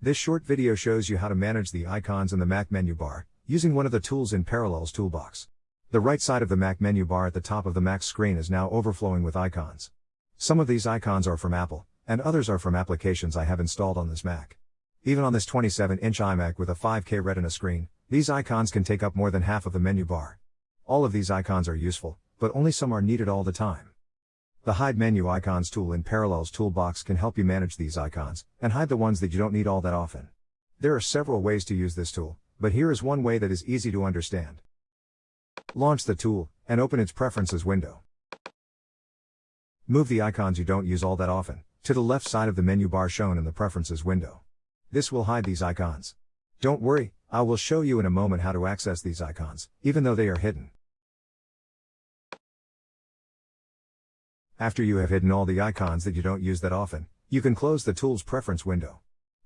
This short video shows you how to manage the icons in the Mac menu bar, using one of the tools in Parallels toolbox. The right side of the Mac menu bar at the top of the Mac screen is now overflowing with icons. Some of these icons are from Apple, and others are from applications I have installed on this Mac. Even on this 27 inch iMac with a 5K Retina screen, these icons can take up more than half of the menu bar. All of these icons are useful, but only some are needed all the time. The Hide Menu Icons tool in Parallels Toolbox can help you manage these icons, and hide the ones that you don't need all that often. There are several ways to use this tool, but here is one way that is easy to understand. Launch the tool, and open its Preferences window. Move the icons you don't use all that often, to the left side of the menu bar shown in the Preferences window. This will hide these icons. Don't worry, I will show you in a moment how to access these icons, even though they are hidden. After you have hidden all the icons that you don't use that often, you can close the Tools Preference window.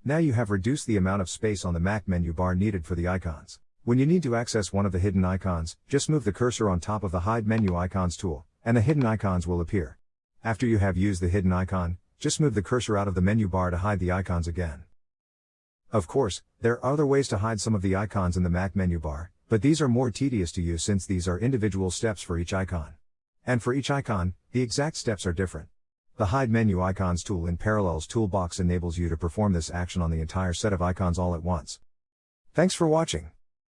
Now you have reduced the amount of space on the Mac menu bar needed for the icons. When you need to access one of the hidden icons, just move the cursor on top of the Hide Menu Icons tool, and the hidden icons will appear. After you have used the hidden icon, just move the cursor out of the menu bar to hide the icons again. Of course, there are other ways to hide some of the icons in the Mac menu bar, but these are more tedious to use since these are individual steps for each icon. And for each icon, the exact steps are different. The Hide Menu Icons tool in Parallels Toolbox enables you to perform this action on the entire set of icons all at once. Thanks for watching.